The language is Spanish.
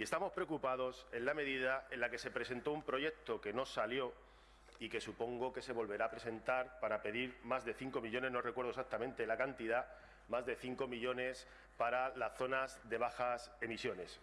Y estamos preocupados en la medida en la que se presentó un proyecto que no salió y que supongo que se volverá a presentar para pedir más de 5 millones, no recuerdo exactamente la cantidad, más de 5 millones para las zonas de bajas emisiones.